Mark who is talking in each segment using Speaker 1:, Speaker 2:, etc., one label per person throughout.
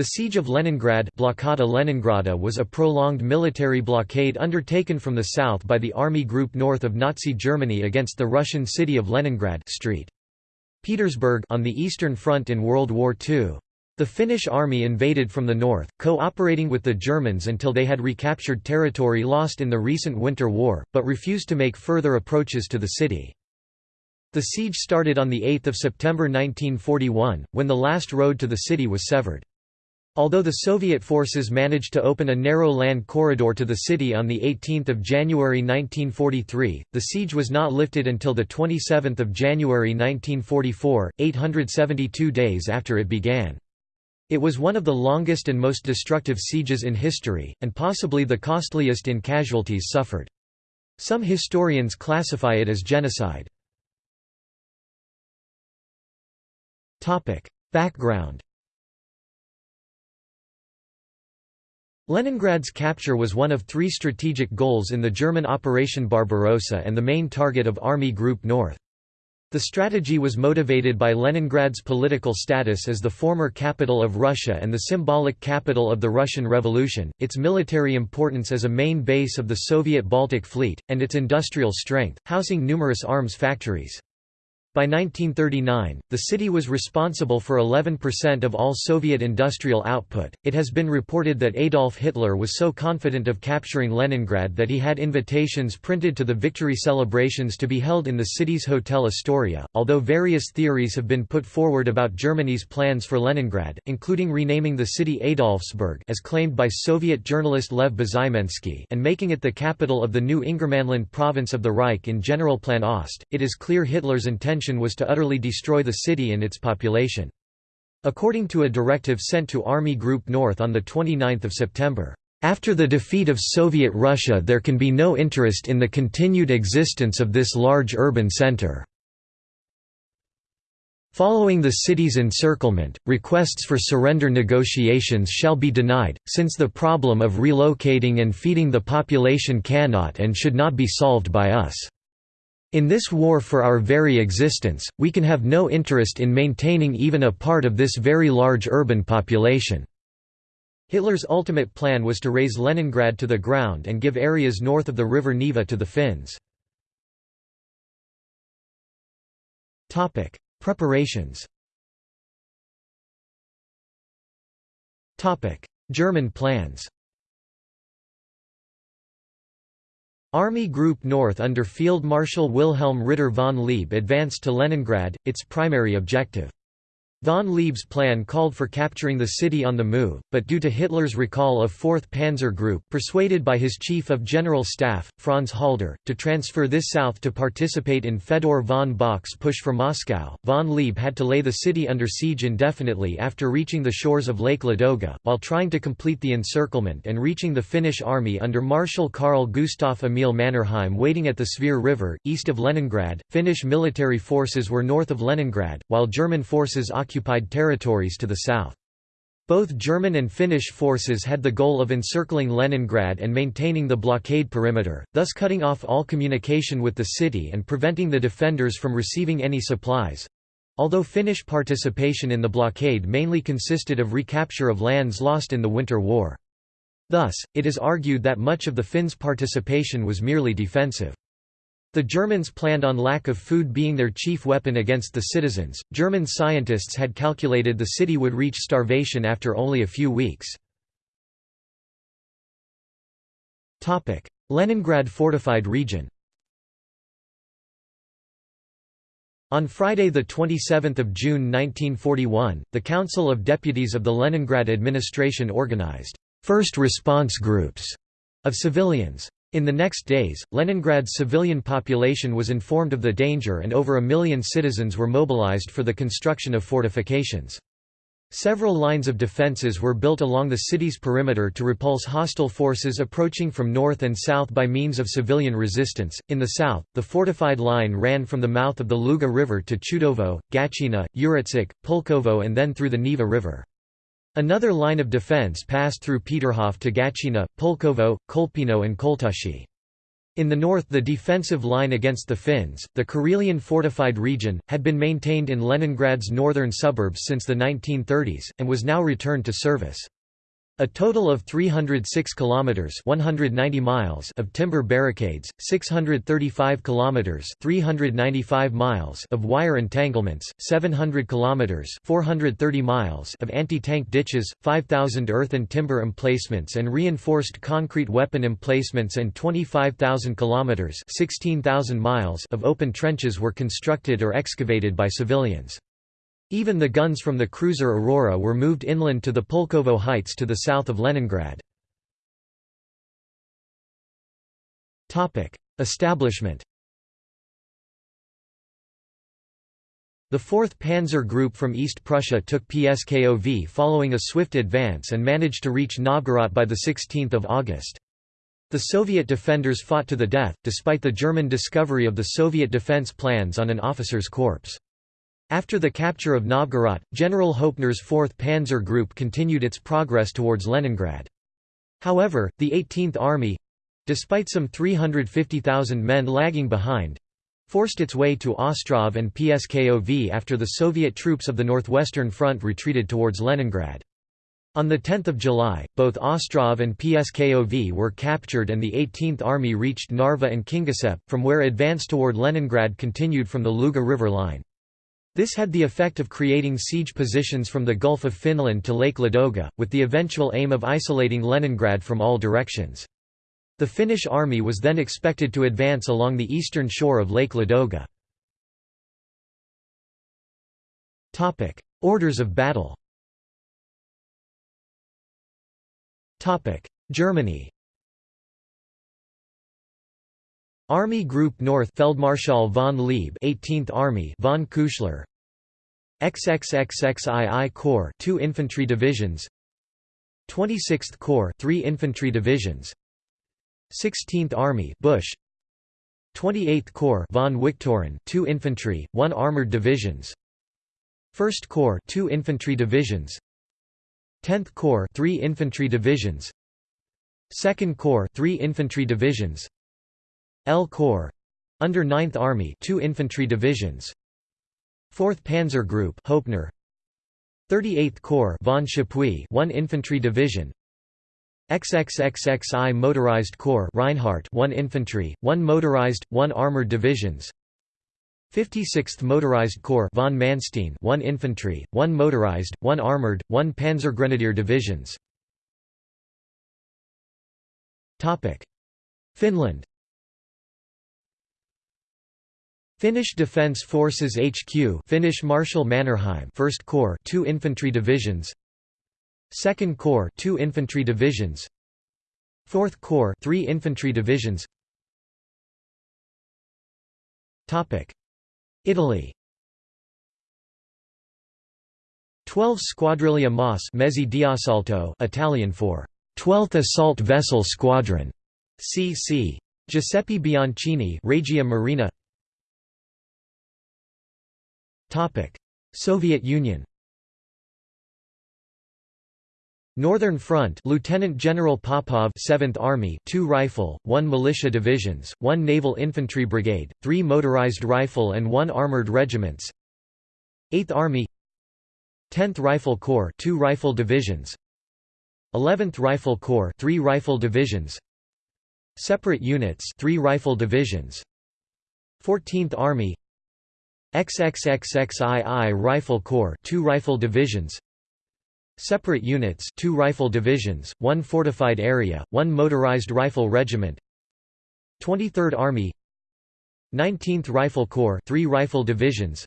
Speaker 1: The siege of Leningrad Blockada Leningrada was a prolonged military blockade undertaken from the south by the Army Group North of Nazi Germany against the Russian city of Leningrad Street. Petersburg on the Eastern Front in World War II. The Finnish army invaded from the north, cooperating with the Germans until they had recaptured territory lost in the recent Winter War, but refused to make further approaches to the city. The siege started on 8 September 1941, when the last road to the city was severed. Although the Soviet forces managed to open a narrow land corridor to the city on 18 January 1943, the siege was not lifted until 27 January 1944, 872 days after it began. It was one of the longest and most destructive sieges in history, and possibly the costliest in casualties suffered. Some historians classify it as genocide. Background Leningrad's capture was one of three strategic goals in the German Operation Barbarossa and the main target of Army Group North. The strategy was motivated by Leningrad's political status as the former capital of Russia and the symbolic capital of the Russian Revolution, its military importance as a main base of the Soviet Baltic Fleet, and its industrial strength, housing numerous arms factories. By 1939, the city was responsible for 11% of all Soviet industrial output. It has been reported that Adolf Hitler was so confident of capturing Leningrad that he had invitations printed to the victory celebrations to be held in the city's Hotel Astoria. Although various theories have been put forward about Germany's plans for Leningrad, including renaming the city Adolfsburg as claimed by Soviet journalist Lev Bezymensky and making it the capital of the new Ingermanland province of the Reich in Generalplan Ost, it is clear Hitler's intention intention was to utterly destroy the city and its population. According to a directive sent to Army Group North on 29 September, "...after the defeat of Soviet Russia there can be no interest in the continued existence of this large urban center." Following the city's encirclement, requests for surrender negotiations shall be denied, since the problem of relocating and feeding the population cannot and should not be solved by us. In this war for our very existence, we can have no interest in maintaining even a part of this very large urban population." Hitler's ultimate plan was to raze Leningrad to the ground and give areas north of the river Neva to the Finns. Preparations German plans Army Group North under Field Marshal Wilhelm Ritter von Leeb advanced to Leningrad, its primary objective. Von Leeb's plan called for capturing the city on the move, but due to Hitler's recall of 4th Panzer Group persuaded by his Chief of General Staff, Franz Halder, to transfer this south to participate in Fedor von Bock's push for Moscow, von Leeb had to lay the city under siege indefinitely after reaching the shores of Lake Ladoga, while trying to complete the encirclement and reaching the Finnish army under Marshal Carl Gustaf Emil Mannerheim waiting at the Svir River, east of Leningrad. Finnish military forces were north of Leningrad, while German forces occupied territories to the south. Both German and Finnish forces had the goal of encircling Leningrad and maintaining the blockade perimeter, thus cutting off all communication with the city and preventing the defenders from receiving any supplies. Although Finnish participation in the blockade mainly consisted of recapture of lands lost in the Winter War. Thus, it is argued that much of the Finns' participation was merely defensive. The Germans planned on lack of food being their chief weapon against the citizens. German scientists had calculated the city would reach starvation after only a few weeks. Topic: Leningrad fortified region. On Friday 27 June 1941, the Council of Deputies of the Leningrad administration organized first response groups of civilians. In the next days, Leningrad's civilian population was informed of the danger and over a million citizens were mobilized for the construction of fortifications. Several lines of defences were built along the city's perimeter to repulse hostile forces approaching from north and south by means of civilian resistance. In the south, the fortified line ran from the mouth of the Luga River to Chudovo, Gatchina, Uritsk, Pulkovo and then through the Neva River. Another line of defence passed through Peterhof to Gatchina, Pulkovo, Kolpino and Koltushi. In the north the defensive line against the Finns, the Karelian fortified region, had been maintained in Leningrad's northern suburbs since the 1930s, and was now returned to service. A total of 306 kilometers 190 miles of timber barricades, 635 kilometers 395 miles of wire entanglements, 700 kilometers 430 miles of anti-tank ditches, 5000 earth and timber emplacements and reinforced concrete weapon emplacements and 25,000 kilometers 16,000 miles of open trenches were constructed or excavated by civilians. Even the guns from the cruiser Aurora were moved inland to the Pulkovo Heights to the south of Leningrad. Establishment The 4th Panzer Group from East Prussia took Pskov following a swift advance and managed to reach Novgorod by 16 August. The Soviet defenders fought to the death, despite the German discovery of the Soviet defense plans on an officer's corpse. After the capture of Novgorod, General Hoepner's 4th Panzer Group continued its progress towards Leningrad. However, the 18th Army—despite some 350,000 men lagging behind—forced its way to Ostrov and Pskov after the Soviet troops of the Northwestern Front retreated towards Leningrad. On 10 July, both Ostrov and Pskov were captured and the 18th Army reached Narva and Kingisepp, from where advance toward Leningrad continued from the Luga River line. This had the effect of creating siege positions from the Gulf of Finland to Lake Ladoga, with the eventual aim of isolating Leningrad from all directions. The Finnish army was then expected to advance along the eastern shore of Lake Ladoga. Orders of battle Germany Army Group North Feldmarschall von Leeb 18th Army von Küchler XXXXII Corps 2 infantry divisions. 26th Corps 3 infantry divisions. 16th Army Busch 28th Corps von Wichthofen 2 infantry 1 armored divisions. 1st Corps 2 infantry divisions. 10th Corps 3 infantry divisions. 2nd Corps 3 infantry divisions L Corps under 9th Army, 2 infantry divisions. 4th Panzer Group, Hoepner. 38th Corps, von Chappuis, 1 infantry division. XXXXI Motorized Corps, Reinhardt, 1 infantry, 1 motorized, 1 armored divisions. 56th Motorized Corps, von Manstein, 1 infantry, 1 motorized, 1 armored, 1 panzer grenadier divisions. Topic: Finland Finnish Defence Forces HQ Finnish Marshal Mannerheim 1st Corps 2 infantry divisions. 2nd Corps 2 infantry divisions. 4th Corps 3 infantry divisions. Topic. Italy. 12 Squadriglia MAS Mezzi di Assalto Italian for 12th Assault Vessel Squadron CC Giuseppe Bianchini Regia Marina Soviet Union Northern Front Lieutenant General Popov 7th Army 2 rifle, 1 militia divisions, 1 naval infantry brigade, 3 motorized rifle and 1 armored regiments. 8th Army 10th Rifle Corps 2 rifle divisions. 11th Rifle Corps 3 rifle divisions. Separate units 3 rifle divisions. 14th Army XXXXII Rifle Corps 2 rifle divisions. Separate units 2 rifle divisions, 1 fortified area, 1 motorized rifle regiment. 23rd Army. 19th Rifle Corps 3 rifle divisions.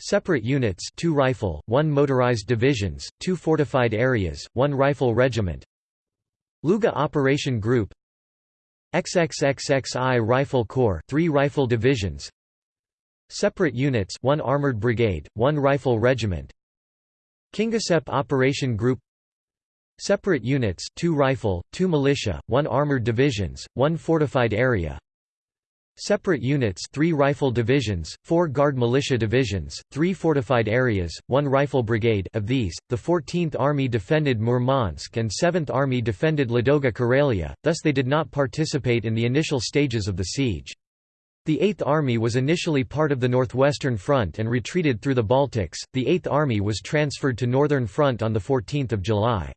Speaker 1: Separate units 2 rifle, 1 motorized divisions, 2 fortified areas, 1 rifle regiment. Luga Operation Group. XXXXI Rifle Corps 3 rifle divisions Separate units 1 armored brigade, 1 rifle regiment. Kingisepp Operation Group. Separate units 2 rifle, 2 militia, 1 armored divisions, 1 fortified area. Separate units 3 rifle divisions, 4 guard militia divisions, 3 fortified areas, 1 rifle brigade. Of these, the 14th Army defended Murmansk and 7th Army defended Ladoga Karelia, thus they did not participate in the initial stages of the siege. The Eighth Army was initially part of the Northwestern Front and retreated through the Baltics, the Eighth Army was transferred to Northern Front on 14 July.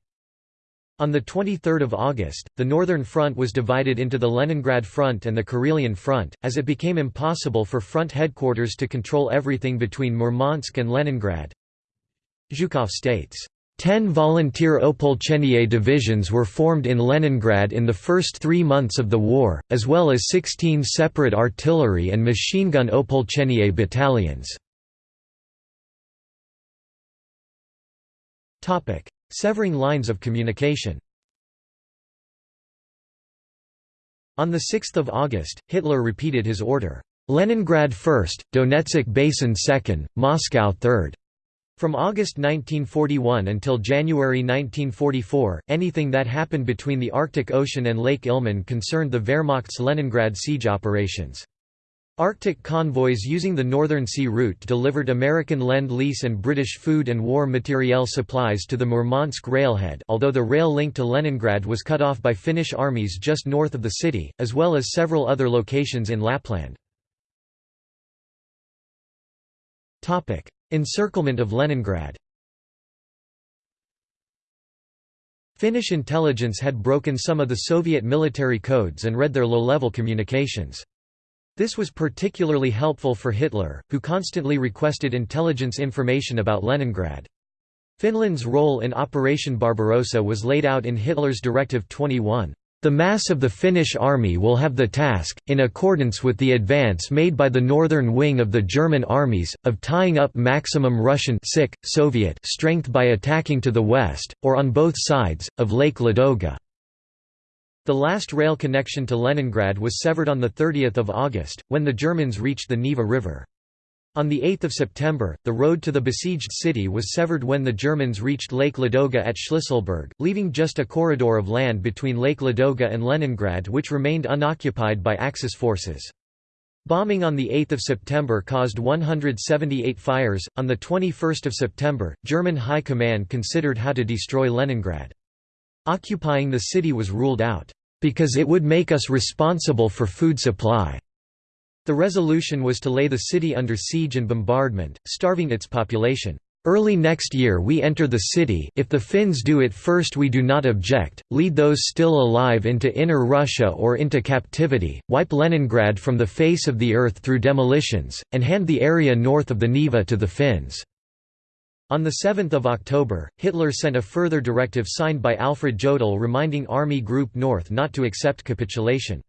Speaker 1: On 23 August, the Northern Front was divided into the Leningrad Front and the Karelian Front, as it became impossible for front headquarters to control everything between Murmansk and Leningrad. Zhukov states, Ten volunteer Opolchenie divisions were formed in Leningrad in the first three months of the war, as well as 16 separate artillery and machine gun Opolchenie battalions. Severing lines of communication On 6 August, Hitler repeated his order, "'Leningrad first, Donetsk Basin second, Moscow third. From August 1941 until January 1944, anything that happened between the Arctic Ocean and Lake Ilmen concerned the Wehrmacht's Leningrad siege operations. Arctic convoys using the Northern Sea Route delivered American Lend-Lease and British food and war materiel supplies to the Murmansk railhead although the rail link to Leningrad was cut off by Finnish armies just north of the city, as well as several other locations in Lapland. Encirclement of Leningrad Finnish intelligence had broken some of the Soviet military codes and read their low-level communications. This was particularly helpful for Hitler, who constantly requested intelligence information about Leningrad. Finland's role in Operation Barbarossa was laid out in Hitler's Directive 21. The mass of the Finnish army will have the task, in accordance with the advance made by the northern wing of the German armies, of tying up maximum Russian sick, Soviet strength by attacking to the west, or on both sides, of Lake Ladoga. The last rail connection to Leningrad was severed on 30 August, when the Germans reached the Neva River. On 8 September, the road to the besieged city was severed when the Germans reached Lake Ladoga at Shlisselburg, leaving just a corridor of land between Lake Ladoga and Leningrad which remained unoccupied by Axis forces. Bombing on 8 September caused 178 fires. On 21 September, German High Command considered how to destroy Leningrad. Occupying the city was ruled out, "...because it would make us responsible for food supply." The resolution was to lay the city under siege and bombardment, starving its population. Early next year we enter the city if the Finns do it first we do not object, lead those still alive into inner Russia or into captivity, wipe Leningrad from the face of the earth through demolitions, and hand the area north of the Neva to the Finns. On 7 October, Hitler sent a further directive signed by Alfred Jodl reminding Army Group North not to accept capitulation.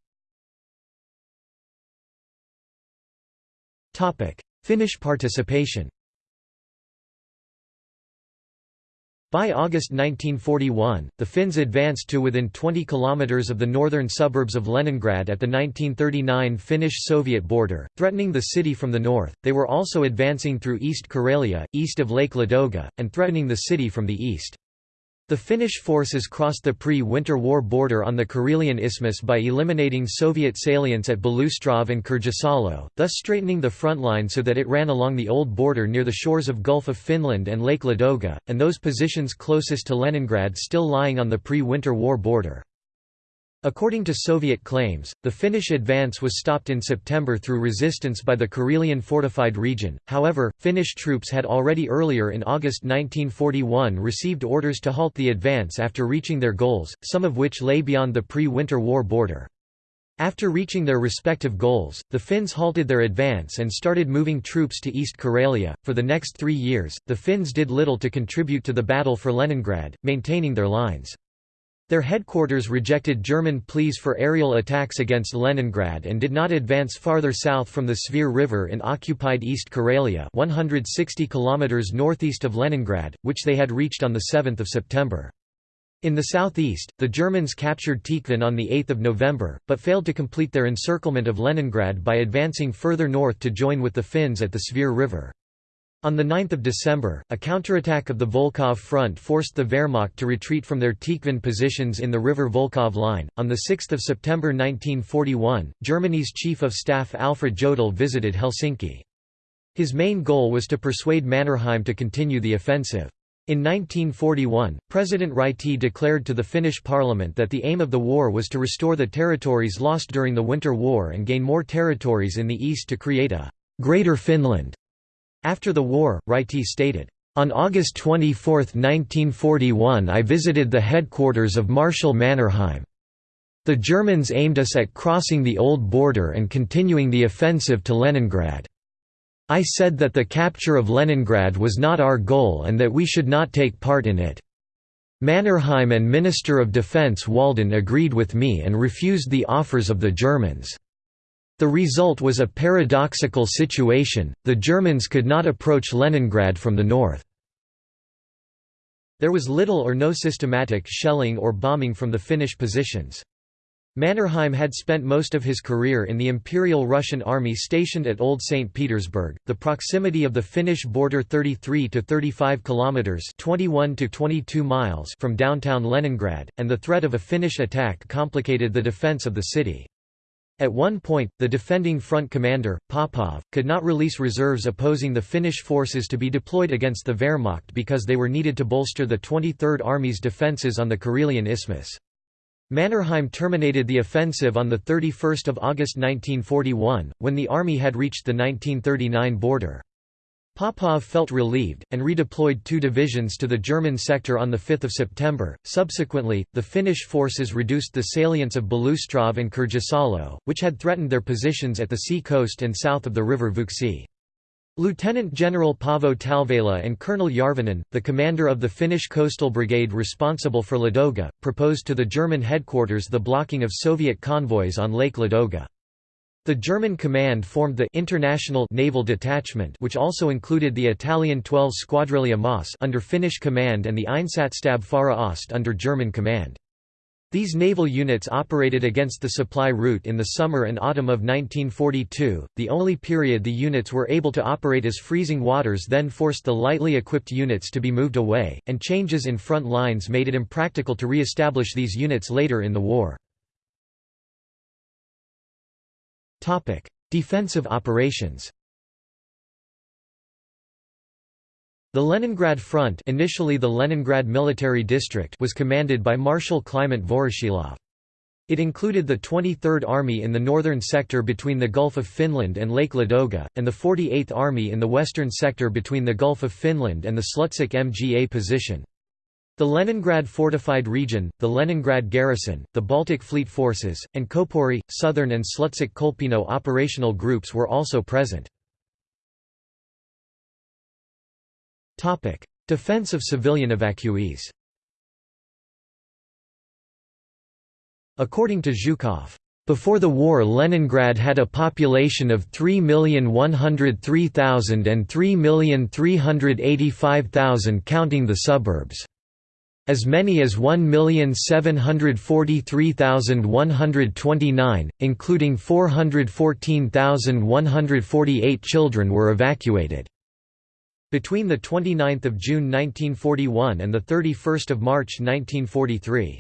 Speaker 1: Finnish participation By August 1941, the Finns advanced to within 20 kilometers of the northern suburbs of Leningrad at the 1939 Finnish-Soviet border, threatening the city from the north. They were also advancing through East Karelia, east of Lake Ladoga, and threatening the city from the east. The Finnish forces crossed the pre-Winter War border on the Karelian Isthmus by eliminating Soviet salients at Beloustrov and Kirjasalo, thus straightening the front line so that it ran along the old border near the shores of Gulf of Finland and Lake Ladoga, and those positions closest to Leningrad still lying on the pre-Winter War border. According to Soviet claims, the Finnish advance was stopped in September through resistance by the Karelian fortified region, however, Finnish troops had already earlier in August 1941 received orders to halt the advance after reaching their goals, some of which lay beyond the pre-Winter War border. After reaching their respective goals, the Finns halted their advance and started moving troops to East Karelia. For the next three years, the Finns did little to contribute to the battle for Leningrad, maintaining their lines. Their headquarters rejected German pleas for aerial attacks against Leningrad and did not advance farther south from the Svir River in occupied East Karelia 160 km northeast of Leningrad, which they had reached on 7 September. In the southeast, the Germans captured Tikhvin on 8 November, but failed to complete their encirclement of Leningrad by advancing further north to join with the Finns at the Svir River. On 9 December, a counterattack of the Volkhov front forced the Wehrmacht to retreat from their Tikhvin positions in the river Volkhov line. On 6 September 1941, Germany's Chief of Staff Alfred Jodl visited Helsinki. His main goal was to persuade Mannerheim to continue the offensive. In 1941, President Ryti declared to the Finnish parliament that the aim of the war was to restore the territories lost during the Winter War and gain more territories in the east to create a «Greater Finland». After the war, Ryti stated, on August 24, 1941 I visited the headquarters of Marshal Mannerheim. The Germans aimed us at crossing the old border and continuing the offensive to Leningrad. I said that the capture of Leningrad was not our goal and that we should not take part in it. Mannerheim and Minister of Defense Walden agreed with me and refused the offers of the Germans. The result was a paradoxical situation, the Germans could not approach Leningrad from the north. There was little or no systematic shelling or bombing from the Finnish positions. Mannerheim had spent most of his career in the Imperial Russian Army stationed at Old St. Petersburg. The proximity of the Finnish border 33 to 35 kilometers (21 to 22 miles) from downtown Leningrad and the threat of a Finnish attack complicated the defense of the city. At one point, the defending front commander, Popov, could not release reserves opposing the Finnish forces to be deployed against the Wehrmacht because they were needed to bolster the 23rd Army's defences on the Karelian Isthmus. Mannerheim terminated the offensive on 31 August 1941, when the army had reached the 1939 border. Popov felt relieved, and redeployed two divisions to the German sector on 5 September. Subsequently, the Finnish forces reduced the salients of Beloustrov and Kirjasalo, which had threatened their positions at the sea coast and south of the river Vuoksi. Lieutenant General Paavo Talvela and Colonel Järvinen, the commander of the Finnish coastal brigade responsible for Ladoga, proposed to the German headquarters the blocking of Soviet convoys on Lake Ladoga. The German command formed the International Naval Detachment which also included the Italian 12 Squadriglia MAS under Finnish command and the Einsatzstab Fähre Ost under German command. These naval units operated against the supply route in the summer and autumn of 1942, the only period the units were able to operate as freezing waters then forced the lightly equipped units to be moved away, and changes in front lines made it impractical to re-establish these units later in the war. Topic: Defensive operations. The Leningrad Front, initially the Leningrad Military District, was commanded by Marshal Kliment Voroshilov. It included the 23rd Army in the northern sector between the Gulf of Finland and Lake Ladoga, and the 48th Army in the western sector between the Gulf of Finland and the Slutsk MGA position. The Leningrad Fortified Region, the Leningrad Garrison, the Baltic Fleet Forces, and Koporye, Southern and Slutsk Kolpino operational groups were also present. Defense of civilian evacuees According to Zhukov, before the war Leningrad had a population of 3,103,000 and 3,385,000 counting the suburbs. As many as 1,743,129, including 414,148 children were evacuated. Between 29 June 1941 and 31 March 1943.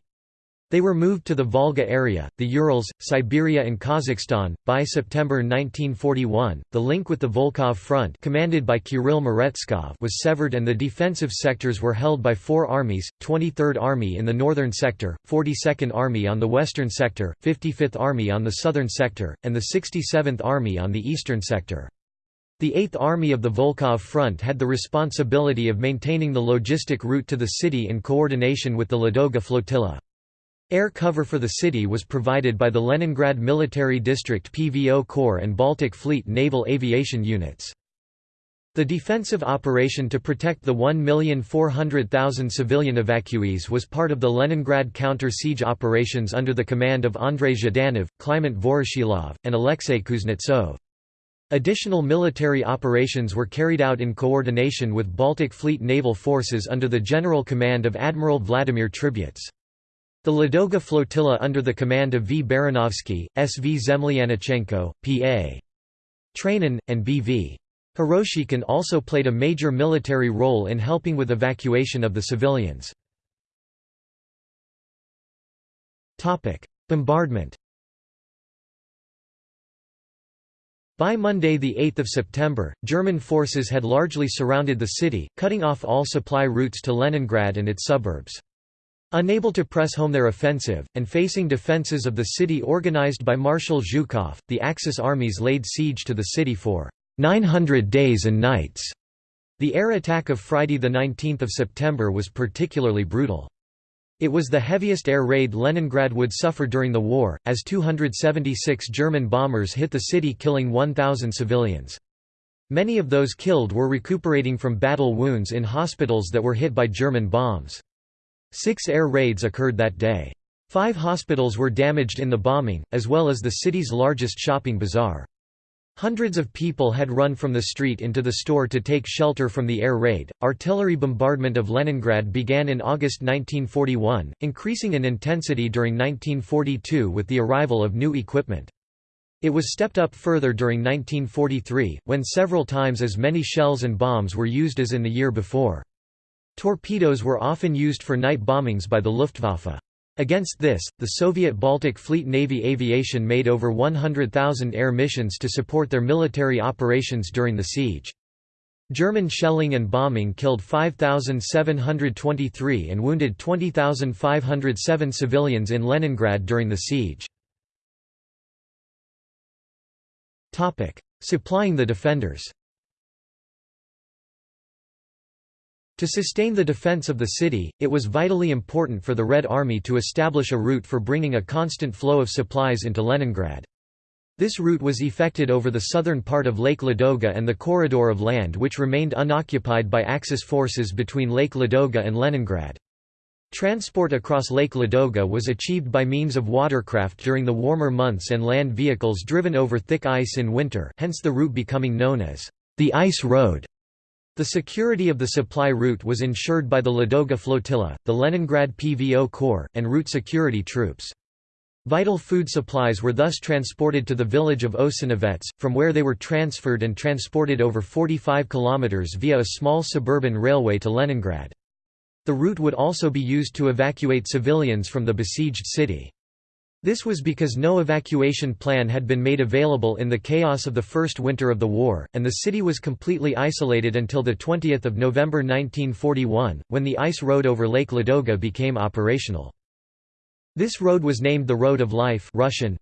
Speaker 1: They were moved to the Volga area, the Urals, Siberia and Kazakhstan. By September 1941, the link with the Volkhov front commanded by Kirill Meretskov was severed and the defensive sectors were held by four armies, 23rd Army in the northern sector, 42nd Army on the western sector, 55th Army on the southern sector, and the 67th Army on the eastern sector. The 8th Army of the Volkhov Front had the responsibility of maintaining the logistic route to the city in coordination with the Ladoga flotilla. Air cover for the city was provided by the Leningrad Military District PVO Corps and Baltic Fleet naval aviation units. The defensive operation to protect the 1,400,000 civilian evacuees was part of the Leningrad counter-siege operations under the command of Andrei Zhdanov, Kliment Voroshilov, and Alexei Kuznetsov. Additional military operations were carried out in coordination with Baltic Fleet naval forces under the general command of Admiral Vladimir Tributs. The Ladoga flotilla under the command of V. Baranovsky, S. V. Zemlyanichenko, P. A. Trainin, and B. V. Hiroshkin also played a major military role in helping with evacuation of the civilians. Bombardment By Monday 8 September, German forces had largely surrounded the city, cutting off all supply routes to Leningrad and its suburbs. Unable to press home their offensive, and facing defences of the city organized by Marshal Zhukov, the Axis armies laid siege to the city for 900 days and nights. The air attack of Friday 19 September was particularly brutal. It was the heaviest air raid Leningrad would suffer during the war, as 276 German bombers hit the city killing 1,000 civilians. Many of those killed were recuperating from battle wounds in hospitals that were hit by German bombs. Six air raids occurred that day. Five hospitals were damaged in the bombing, as well as the city's largest shopping bazaar. Hundreds of people had run from the street into the store to take shelter from the air raid. Artillery bombardment of Leningrad began in August 1941, increasing in intensity during 1942 with the arrival of new equipment. It was stepped up further during 1943, when several times as many shells and bombs were used as in the year before. Torpedoes were often used for night bombings by the Luftwaffe. Against this, the Soviet Baltic Fleet Navy Aviation made over 100,000 air missions to support their military operations during the siege. German shelling and bombing killed 5,723 and wounded 20,507 civilians in Leningrad during the siege. Supplying the defenders To sustain the defense of the city, it was vitally important for the Red Army to establish a route for bringing a constant flow of supplies into Leningrad. This route was effected over the southern part of Lake Ladoga and the corridor of land which remained unoccupied by Axis forces between Lake Ladoga and Leningrad. Transport across Lake Ladoga was achieved by means of watercraft during the warmer months and land vehicles driven over thick ice in winter hence the route becoming known as the Ice Road. The security of the supply route was ensured by the Ladoga Flotilla, the Leningrad PVO Corps, and route security troops. Vital food supplies were thus transported to the village of Osinovets, from where they were transferred and transported over 45 kilometers via a small suburban railway to Leningrad. The route would also be used to evacuate civilians from the besieged city. This was because no evacuation plan had been made available in the chaos of the first winter of the war, and the city was completely isolated until 20 November 1941, when the ice road over Lake Ladoga became operational. This road was named the Road of Life Russian,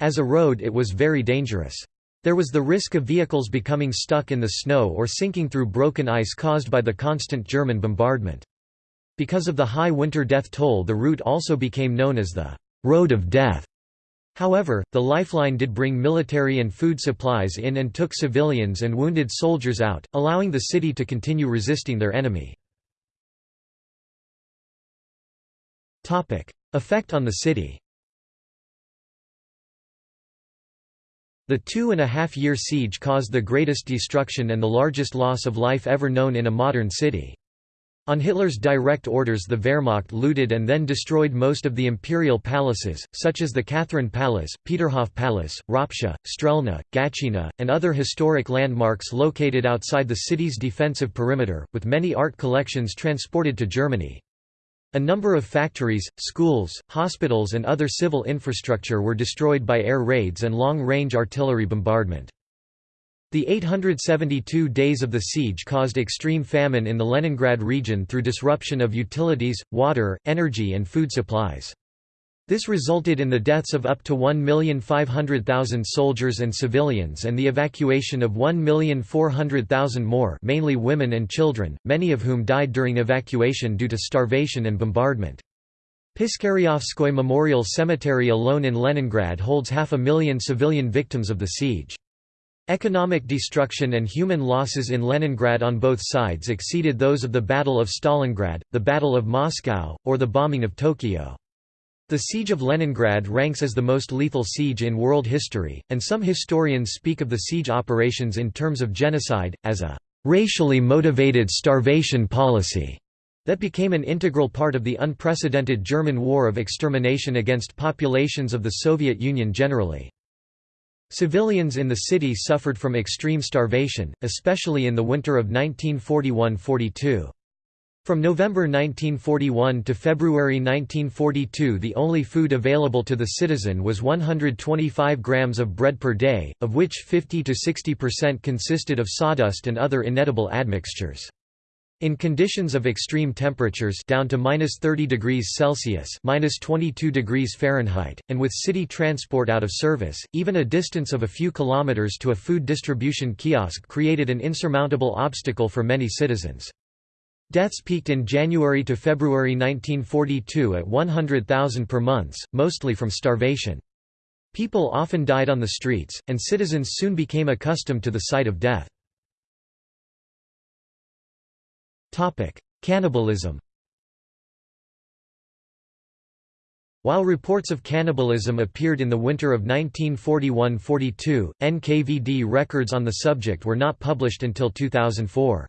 Speaker 1: as a road it was very dangerous. There was the risk of vehicles becoming stuck in the snow or sinking through broken ice caused by the constant German bombardment. Because of the high winter death toll the route also became known as the road of death. However, the lifeline did bring military and food supplies in and took civilians and wounded soldiers out, allowing the city to continue resisting their enemy. Effect on the city The two-and-a-half-year siege caused the greatest destruction and the largest loss of life ever known in a modern city. On Hitler's direct orders the Wehrmacht looted and then destroyed most of the imperial palaces, such as the Catherine Palace, Peterhof Palace, Ropsha, Strelna, Gatchina, and other historic landmarks located outside the city's defensive perimeter, with many art collections transported to Germany. A number of factories, schools, hospitals and other civil infrastructure were destroyed by air raids and long-range artillery bombardment. The 872 days of the siege caused extreme famine in the Leningrad region through disruption of utilities, water, energy and food supplies. This resulted in the deaths of up to 1,500,000 soldiers and civilians and the evacuation of 1,400,000 more mainly women and children, many of whom died during evacuation due to starvation and bombardment. Piskaryovskoye Memorial Cemetery alone in Leningrad holds half a million civilian victims of the siege. Economic destruction and human losses in Leningrad on both sides exceeded those of the Battle of Stalingrad, the Battle of Moscow, or the bombing of Tokyo. The Siege of Leningrad ranks as the most lethal siege in world history, and some historians speak of the siege operations in terms of genocide, as a racially motivated starvation policy that became an integral part of the unprecedented German war of extermination against populations of the Soviet Union generally. Civilians in the city suffered from extreme starvation, especially in the winter of 1941–42. From November 1941 to February 1942 the only food available to the citizen was 125 grams of bread per day, of which 50–60% consisted of sawdust and other inedible admixtures. In conditions of extreme temperatures down to minus 30 degrees Celsius minus 22 degrees Fahrenheit, and with city transport out of service, even a distance of a few kilometers to a food distribution kiosk created an insurmountable obstacle for many citizens. Deaths peaked in January to February 1942 at 100,000 per month, mostly from starvation. People often died on the streets, and citizens soon became accustomed to the sight of death. Cannibalism While reports of cannibalism appeared in the winter of 1941–42, NKVD records on the subject were not published until 2004.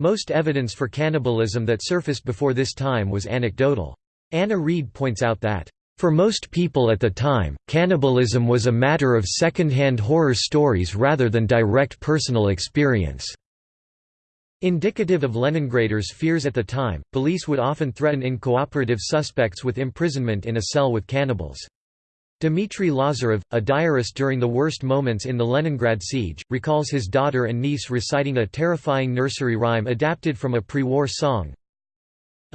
Speaker 1: Most evidence for cannibalism that surfaced before this time was anecdotal. Anna Reid points out that, "...for most people at the time, cannibalism was a matter of second-hand horror stories rather than direct personal experience." Indicative of Leningraders' fears at the time, police would often threaten incooperative suspects with imprisonment in a cell with cannibals. Dmitry Lazarev, a diarist during the worst moments in the Leningrad siege, recalls his daughter and niece reciting a terrifying nursery rhyme adapted from a pre-war song,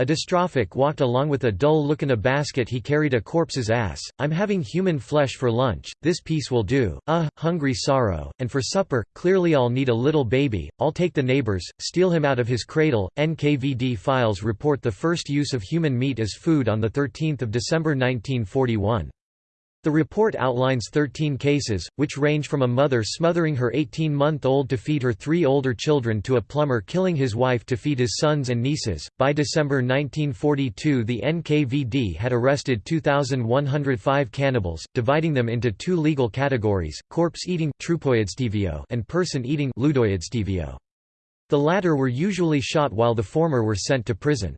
Speaker 1: a dystrophic walked along with a dull look in a basket he carried a corpse's ass, I'm having human flesh for lunch, this piece will do, uh, hungry sorrow, and for supper, clearly I'll need a little baby, I'll take the neighbors, steal him out of his cradle. NKVD files report the first use of human meat as food on 13 December 1941. The report outlines 13 cases, which range from a mother smothering her 18-month-old to feed her three older children to a plumber killing his wife to feed his sons and nieces. By December 1942, the NKVD had arrested 2,105 cannibals, dividing them into two legal categories: corpse-eating and person-eating The latter were usually shot while the former were sent to prison.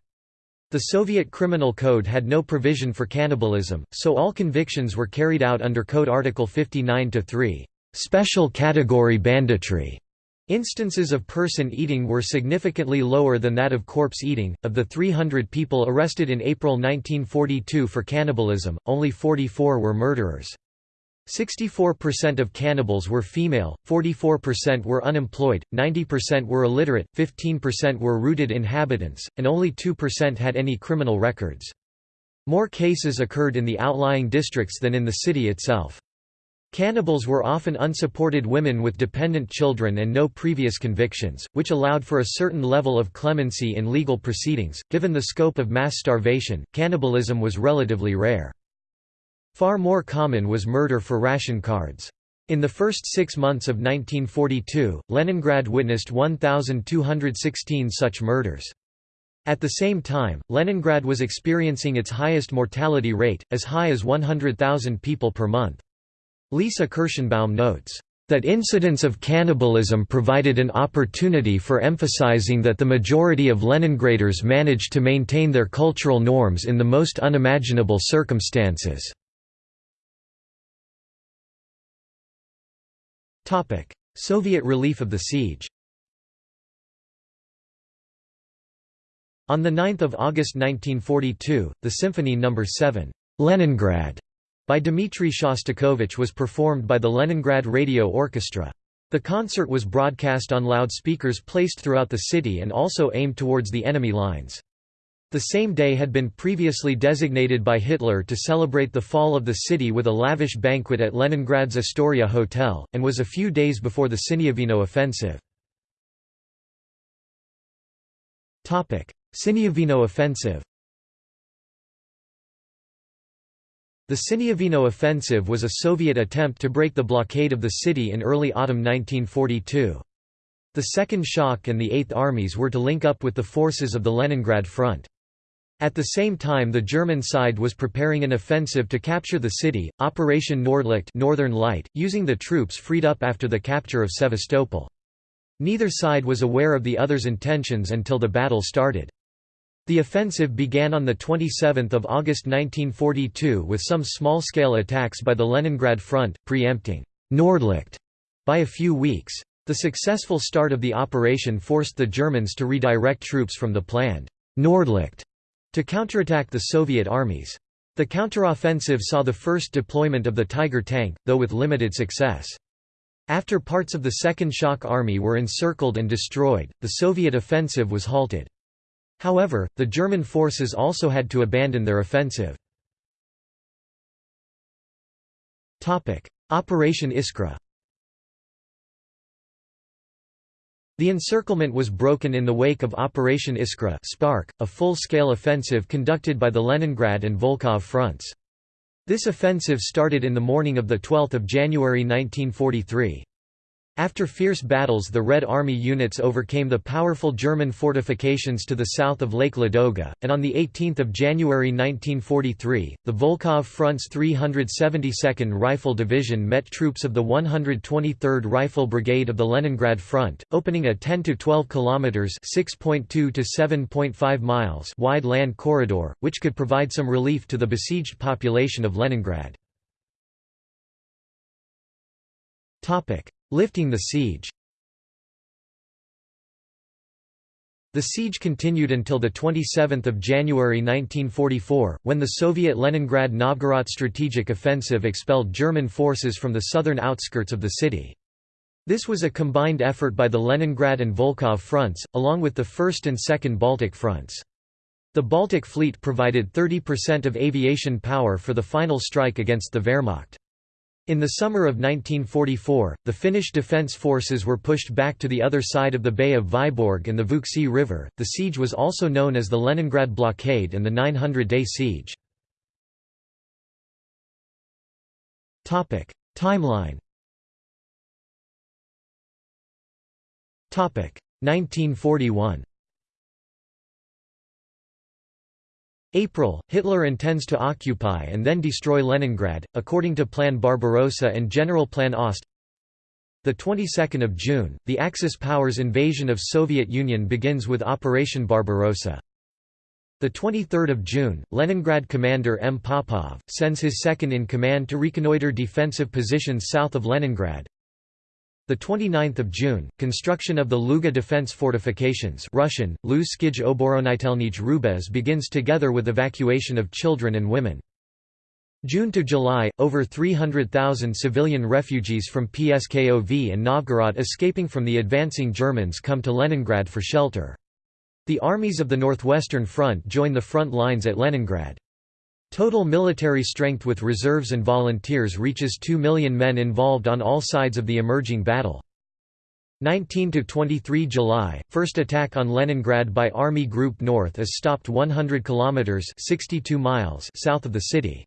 Speaker 1: The Soviet Criminal Code had no provision for cannibalism, so all convictions were carried out under Code Article 59-3, "'special category banditry'". Instances of person eating were significantly lower than that of corpse eating. Of the 300 people arrested in April 1942 for cannibalism, only 44 were murderers. 64% of cannibals were female, 44% were unemployed, 90% were illiterate, 15% were rooted inhabitants, and only 2% had any criminal records. More cases occurred in the outlying districts than in the city itself. Cannibals were often unsupported women with dependent children and no previous convictions, which allowed for a certain level of clemency in legal proceedings. Given the scope of mass starvation, cannibalism was relatively rare. Far more common was murder for ration cards. In the first six months of 1942, Leningrad witnessed 1,216 such murders. At the same time, Leningrad was experiencing its highest mortality rate, as high as 100,000 people per month. Lisa Kirschenbaum notes, "...that incidents of cannibalism provided an opportunity for emphasizing that the majority of Leningraders managed to maintain their cultural norms in the most unimaginable circumstances." Soviet relief of the siege On 9 August 1942, the Symphony No. 7, Leningrad, by Dmitri Shostakovich was performed by the Leningrad Radio Orchestra. The concert was broadcast on loudspeakers placed throughout the city and also aimed towards the enemy lines. The same day had been previously designated by Hitler to celebrate the fall of the city with a lavish banquet at Leningrad's Astoria Hotel, and was a few days before the Sinyavino offensive. Sinyavino offensive The Sinyavino offensive was a Soviet attempt to break the blockade of the city in early autumn 1942. The Second Shock and the Eighth Armies were to link up with the forces of the Leningrad Front. At the same time the German side was preparing an offensive to capture the city, Operation Nordlicht Northern Light, using the troops freed up after the capture of Sevastopol. Neither side was aware of the other's intentions until the battle started. The offensive began on 27 August 1942 with some small-scale attacks by the Leningrad Front, preempting Nordlicht by a few weeks. The successful start of the operation forced the Germans to redirect troops from the planned Nordlicht to counterattack the Soviet armies. The counteroffensive saw the first deployment of the Tiger tank, though with limited success. After parts of the Second Shock Army were encircled and destroyed, the Soviet offensive was halted. However, the German forces also had to abandon their offensive. Operation Iskra The encirclement was broken in the wake of Operation Iskra Spark, a full-scale offensive conducted by the Leningrad and Volkhov fronts. This offensive started in the morning of 12 January 1943. After fierce battles the Red Army units overcame the powerful German fortifications to the south of Lake Ladoga, and on 18 January 1943, the Volkhov Front's 372nd Rifle Division met troops of the 123rd Rifle Brigade of the Leningrad Front, opening a 10–12 km (6.2 to 7.5 miles) wide land corridor, which could provide some relief to the besieged population of Leningrad. Lifting the siege The siege continued until 27 January 1944, when the Soviet Leningrad-Novgorod strategic offensive expelled German forces from the southern outskirts of the city. This was a combined effort by the Leningrad and Volkhov fronts, along with the 1st and 2nd Baltic fronts. The Baltic Fleet provided 30% of aviation power for the final strike against the Wehrmacht. In the summer of 1944, the Finnish defence forces were pushed back to the other side of the Bay of Vyborg and the Vuoksi River. The siege was also known as the Leningrad Blockade and the 900 day siege. Timeline 1941 April, Hitler intends to occupy and then destroy Leningrad, according to Plan Barbarossa and General Plan Ost. The 22nd of June, the Axis powers' invasion of Soviet Union begins with Operation Barbarossa. The 23rd of June, Leningrad commander M. Popov sends his second-in-command to reconnoiter defensive positions south of Leningrad. The 29th of June, construction of the Luga defense fortifications Russian, Lu Skij Oboronitelnij Rubez begins together with evacuation of children and women. June to July, over 300,000 civilian refugees from Pskov and Novgorod escaping from the advancing Germans come to Leningrad for shelter. The armies of the Northwestern Front join the front lines at Leningrad. Total military strength with reserves and volunteers reaches 2 million men involved on all sides of the emerging battle. 19–23 July, first attack on Leningrad by Army Group North is stopped 100 kilometers (62 miles) south of the city.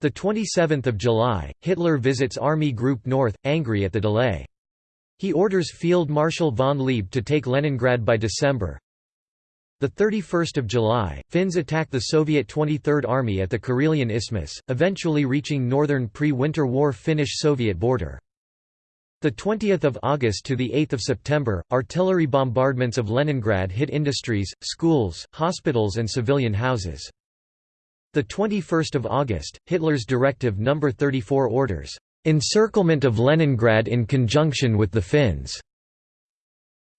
Speaker 1: The 27th of July, Hitler visits Army Group North, angry at the delay. He orders Field Marshal von Leeb to take Leningrad by December. The 31st of July, Finns attack the Soviet 23rd Army at the Karelian Isthmus, eventually reaching northern pre-Winter War Finnish-Soviet border. The 20th of August to the 8th of September, artillery bombardments of Leningrad hit industries, schools, hospitals and civilian houses. The 21st of August, Hitler's Directive No. 34 orders, "...encirclement of Leningrad in conjunction with the Finns."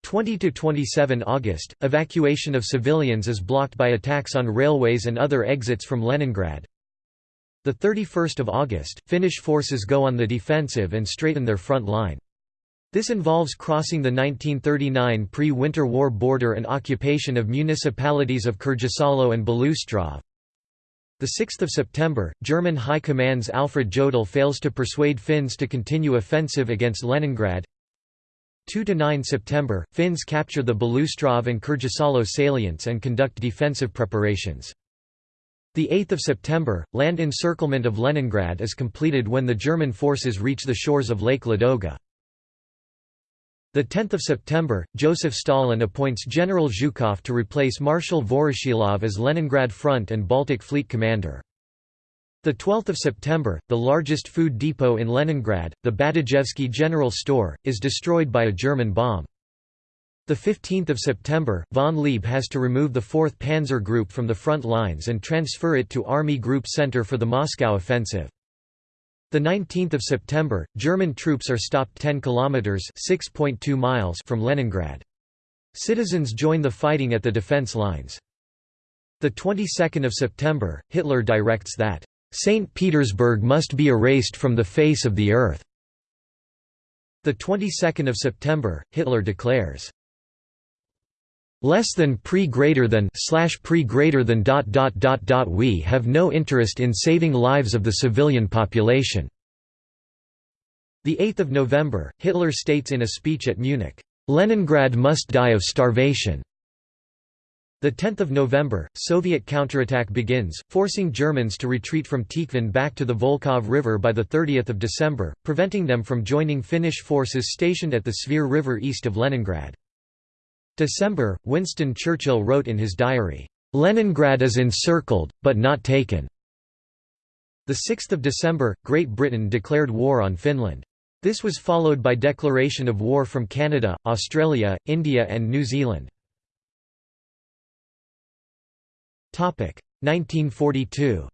Speaker 1: 20–27 August, evacuation of civilians is blocked by attacks on railways and other exits from Leningrad. the 31 August, Finnish forces go on the defensive and straighten their front line. This involves crossing the 1939 pre-Winter War border and occupation of municipalities of Kirjasalo and Beloostrov. 6 September, German High Command's Alfred Jodl fails to persuade Finns to continue offensive against Leningrad. 2–9 September, Finns capture the Beloostrov and Kirjasalo salients and conduct defensive preparations. 8 September, land encirclement of Leningrad is completed when the German forces reach the shores of Lake Ladoga. 10 September, Joseph Stalin appoints General Zhukov to replace Marshal Voroshilov as Leningrad Front and Baltic Fleet commander. The 12th of September, the largest food depot in Leningrad, the Badajevsky General Store, is destroyed by a German bomb. The 15th of September, von Leeb has to remove the 4th Panzer Group from the front lines and transfer it to Army Group Center for the Moscow offensive. The 19th of September, German troops are stopped 10 kilometers (6.2 miles) from Leningrad. Citizens join the fighting at the defense lines. The 22nd of September, Hitler directs that St. Petersburg must be erased from the face of the earth. The 22nd of September, Hitler declares less than pre greater than slash pre greater than dot dot dot dot we have no interest in saving lives of the civilian population. The 8th of November, Hitler states in a speech at Munich, Leningrad must die of starvation. The 10th of November, Soviet counterattack begins, forcing Germans to retreat from Tikhvin back to the Volkhov River by the 30th of December, preventing them from joining Finnish forces stationed at the Svir River east of Leningrad. December, Winston Churchill wrote in his diary, "'Leningrad is encircled, but not taken'". 6 December, Great Britain declared war on Finland. This was followed by declaration of war from Canada, Australia, India and New Zealand. 1942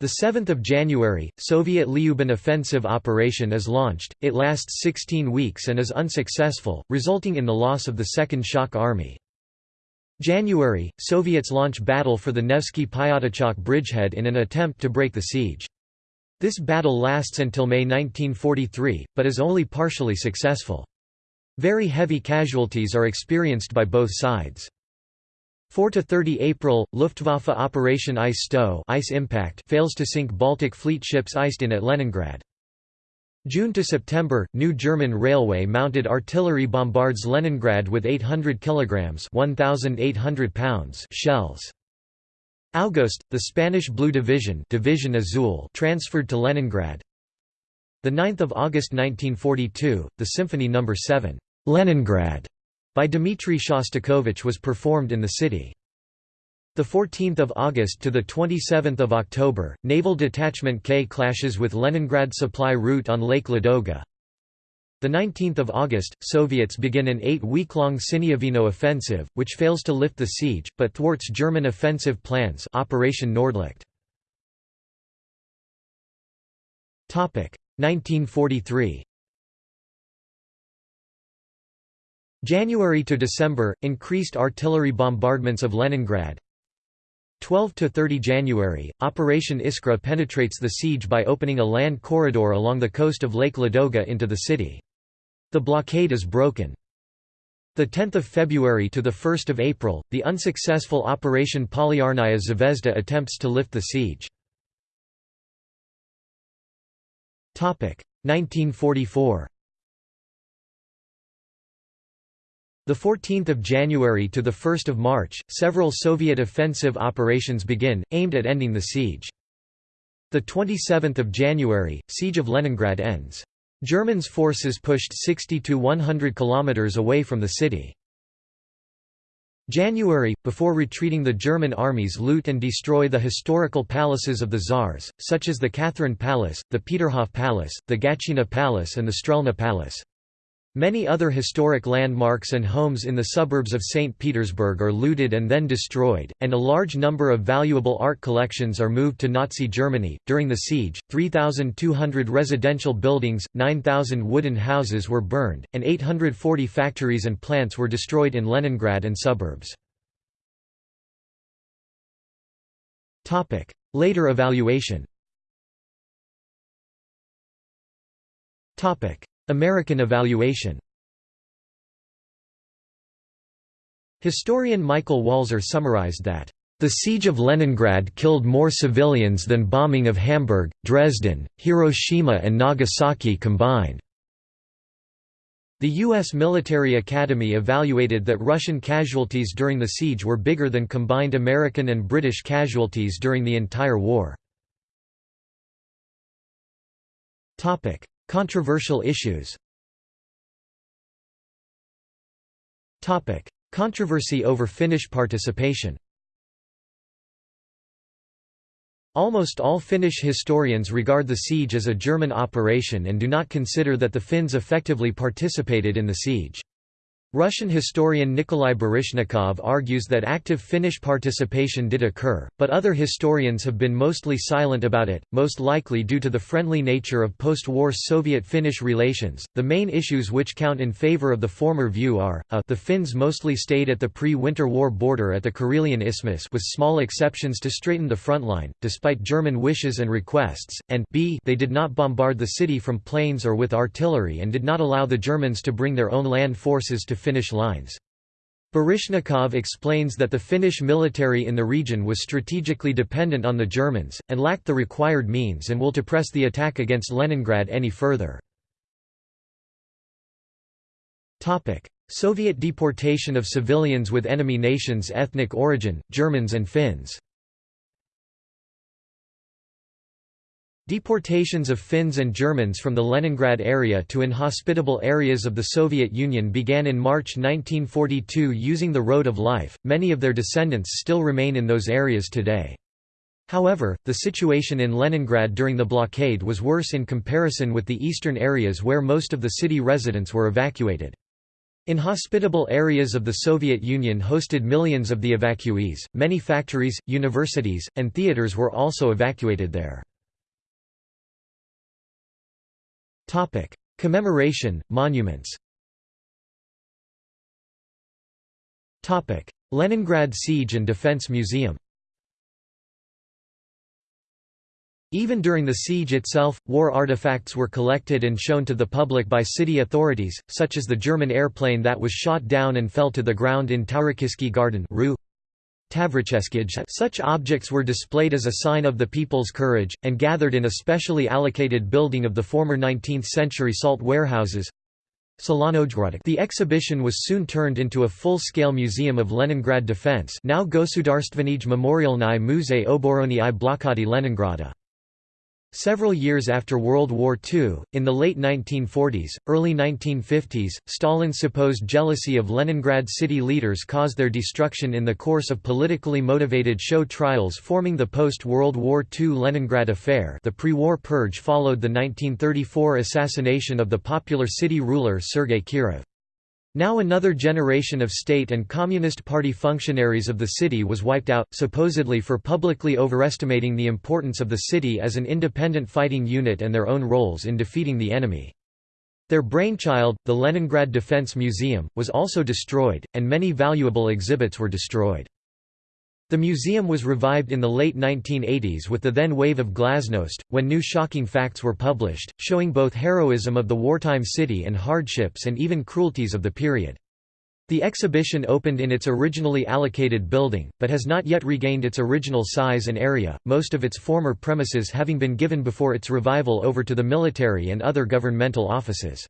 Speaker 1: The 7th of January, Soviet Lyuban offensive operation is launched. It lasts 16 weeks and is unsuccessful, resulting in the loss of the Second Shock Army. January, Soviets launch battle for the Nevsky Pyatachok bridgehead in an attempt to break the siege. This battle lasts until May 1943, but is only partially successful. Very heavy casualties are experienced by both sides. 4 to 30 April, Luftwaffe Operation Eisstoß ice impact fails to sink Baltic Fleet ships iced in at Leningrad. June to September, new German railway mounted artillery bombards Leningrad with 800 kilograms (1,800 pounds) shells. August, the Spanish Blue Division, Division Azul, transferred to Leningrad. The 9th of August 1942, the Symphony No. 7, Leningrad, by Dmitry Shostakovich was performed in the city. The 14th of August to the 27th of October, Naval Detachment K clashes with Leningrad supply route on Lake Ladoga. The 19th of August, Soviets begin an 8-week-long Sinyavino offensive, which fails to lift the siege but thwarts German offensive plans. Operation Nordlicht. Topic 1943. January to December, increased artillery bombardments of Leningrad 12 to 30 January, Operation Iskra penetrates the siege by opening a land corridor along the coast of Lake Ladoga into the city. The blockade is broken. 10 February to 1 April, the unsuccessful Operation Polyarnaya Zvezda attempts to lift the siege. 1944 The 14th of January to the 1st of March, several Soviet offensive operations begin, aimed at ending the siege. The 27th of January, siege of Leningrad ends. Germans' forces pushed 60 to 100 kilometers away from the city. January, before retreating the German armies loot and destroy the historical palaces of the Tsars, such as the Catherine Palace, the Peterhof Palace, the Gatchina Palace and the Strelna Palace. Many other historic landmarks and homes in the suburbs of St. Petersburg are looted and then destroyed, and a large number of valuable art collections are moved to Nazi Germany. During the siege, 3,200 residential buildings, 9,000 wooden houses were burned, and 840 factories and plants were destroyed in Leningrad and suburbs. Later evaluation American evaluation Historian Michael Walzer summarized that, "...the siege of Leningrad killed more civilians than bombing of Hamburg, Dresden, Hiroshima and Nagasaki combined." The U.S. Military Academy evaluated that Russian casualties during the siege were bigger than combined American and British casualties during the entire war. Controversial issues Controversy over Finnish participation Almost all Finnish historians regard the siege as a German operation and do not consider that the Finns effectively participated in the siege. Russian historian Nikolai Baryshnikov argues that active Finnish participation did occur, but other historians have been mostly silent about it, most likely due to the friendly nature of post-war Soviet-Finnish relations. The main issues which count in favor of the former view are: a the Finns mostly stayed at the pre-Winter War border at the Karelian Isthmus with small exceptions to straighten the front line, despite German wishes and requests, and b they did not bombard the city from planes or with artillery and did not allow the Germans to bring their own land forces to Finnish lines. Baryshnikov explains that the Finnish military in the region was strategically dependent on the Germans, and lacked the required means and will to press the attack against Leningrad any further. Soviet deportation of civilians with enemy nations ethnic origin, Germans and Finns Deportations of Finns and Germans from the Leningrad area to inhospitable areas of the Soviet Union began in March 1942 using the Road of Life. Many of their descendants still remain in those areas today. However, the situation in Leningrad during the blockade was worse in comparison with the eastern areas where most of the city residents were evacuated. Inhospitable areas of the Soviet Union hosted millions of the evacuees, many factories, universities, and theaters were also evacuated there. Topic: Commemoration, monuments. Topic: Leningrad Siege and Defense Museum. Even during the siege itself, war artifacts were collected and shown to the public by city authorities, such as the German airplane that was shot down and fell to the ground in Taurokiski Garden Rue such objects were displayed as a sign of the people's courage, and gathered in a specially allocated building of the former 19th-century salt warehouses. The exhibition was soon turned into a full-scale museum of Leningrad defense now Gosudarstvenij Memorialny Muzey Oborony i Blokady Leningrada. Several years after World War II, in the late 1940s, early 1950s, Stalin's supposed jealousy of Leningrad city leaders caused their destruction in the course of politically motivated show trials forming the post-World War II Leningrad Affair the pre-war purge followed the 1934 assassination of the popular city ruler Sergei Kirov. Now another generation of state and Communist Party functionaries of the city was wiped out, supposedly for publicly overestimating the importance of the city as an independent fighting unit and their own roles in defeating the enemy. Their brainchild, the Leningrad Defense Museum, was also destroyed, and many valuable exhibits were destroyed. The museum was revived in the late 1980s with the then wave of glasnost, when new shocking facts were published, showing both heroism of the wartime city and hardships and even cruelties of the period. The exhibition opened in its originally allocated building, but has not yet regained its original size and area, most of its former premises having been given before its revival over to the military and other governmental offices.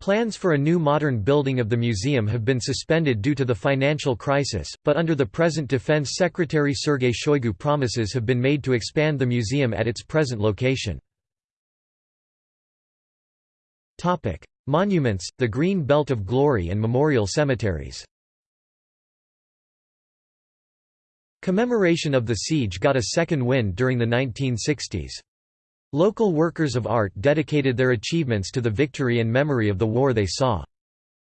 Speaker 1: Plans for a new modern building of the museum have been suspended due to the financial crisis, but under the present Defense Secretary Sergei Shoigu promises have been made to expand the museum at its present location. Monuments, the Green Belt of Glory and memorial cemeteries Commemoration of the siege got a second wind during the 1960s. Local workers of art dedicated their achievements to the victory and memory of the war they saw.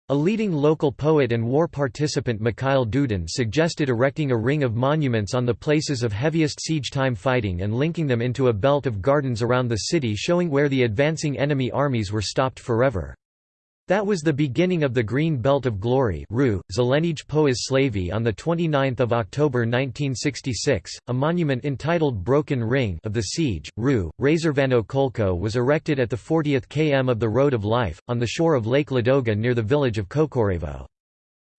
Speaker 1: A leading local poet and war participant Mikhail Dudin suggested erecting a ring of monuments on the places of heaviest siege-time fighting and linking them into a belt of gardens around the city showing where the advancing enemy armies were stopped forever. That was the beginning of the Green Belt of Glory Ru, Zelenij Slavy on 29 October 1966, a monument entitled Broken Ring of the Siege, Ru, Razorvano Kolko was erected at the 40th km of the Road of Life, on the shore of Lake Ladoga near the village of Kokorevo.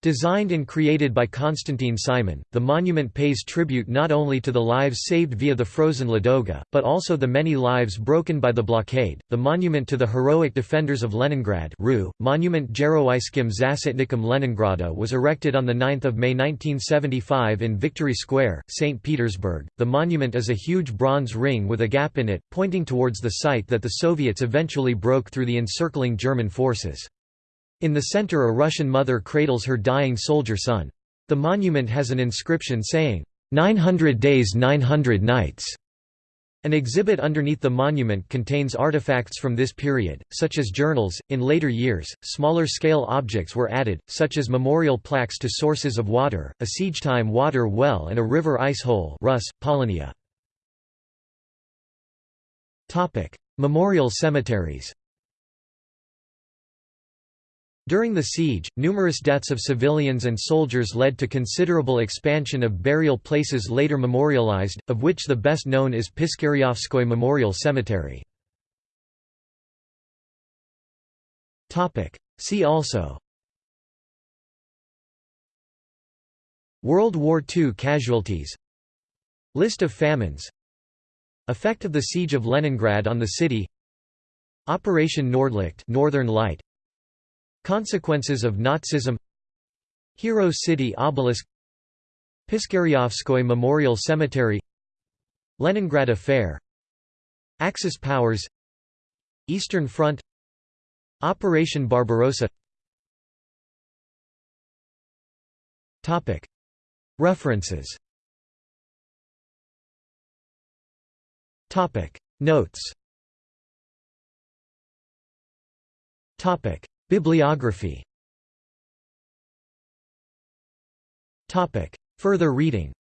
Speaker 1: Designed and created by Konstantin Simon, the monument pays tribute not only to the lives saved via the frozen Ladoga, but also the many lives broken by the blockade. The monument to the heroic defenders of Leningrad, RU, Monument Geroyskim Zasitnikom Leningrada, was erected on the 9th of May 1975 in Victory Square, St. Petersburg. The monument is a huge bronze ring with a gap in it, pointing towards the site that the Soviets eventually broke through the encircling German forces. In the center a Russian mother cradles her dying soldier son. The monument has an inscription saying, "'900 days 900 nights' An exhibit underneath the monument contains artifacts from this period, such as journals. In later years, smaller scale objects were added, such as memorial plaques to sources of water, a siege-time water well and a river ice hole Rus, Polonia. Topic: Memorial cemeteries during the siege, numerous deaths of civilians and soldiers led to considerable expansion of burial places later memorialized, of which the best known is Piskarevskoye Memorial Cemetery. See also World War II casualties List of famines Effect of the Siege of Leningrad on the city Operation Nordlicht Northern Light Consequences of Nazism. Hero City Obelisk. Piskarevskoye Memorial Cemetery. Leningrad Affair. Axis powers. Eastern Front. Operation Barbarossa. References. Notes Bibliography. Further reading.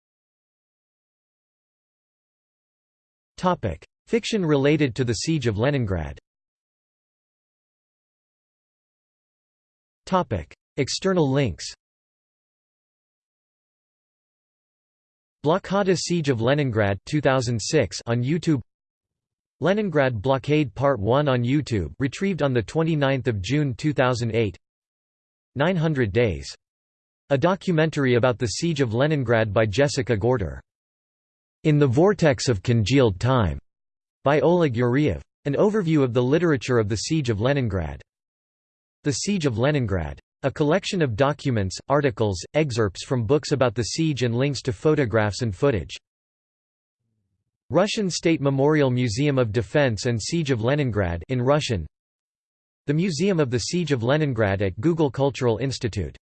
Speaker 1: Fiction related to the Siege of Leningrad. External links. Blockada Siege of Leningrad 2006 on YouTube Leningrad Blockade Part 1 on YouTube retrieved on 29 June 2008 900 Days. A documentary about the Siege of Leningrad by Jessica Gorter. In the Vortex of Congealed Time, by Oleg Yuriev. An overview of the literature of the Siege of Leningrad. The Siege of Leningrad. A collection of documents, articles, excerpts from books about the siege and links to photographs and footage. Russian State Memorial Museum of Defense and Siege of Leningrad in Russian. The Museum of the Siege of Leningrad at Google Cultural Institute